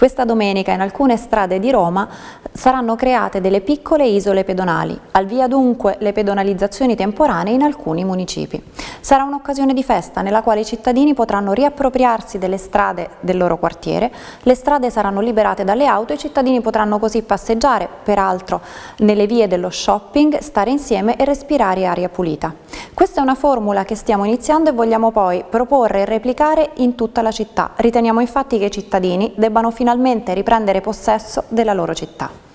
Questa domenica in alcune strade di Roma saranno create delle piccole isole pedonali, al via dunque le pedonalizzazioni temporanee in alcuni municipi. Sarà un'occasione di festa nella quale i cittadini potranno riappropriarsi delle strade del loro quartiere, le strade saranno liberate dalle auto e i cittadini potranno così passeggiare, peraltro nelle vie dello shopping, stare insieme e respirare aria pulita. Questa è una formula che stiamo iniziando e vogliamo poi proporre e replicare in tutta la città. Riteniamo infatti che i cittadini debbano finalmente riprendere possesso della loro città.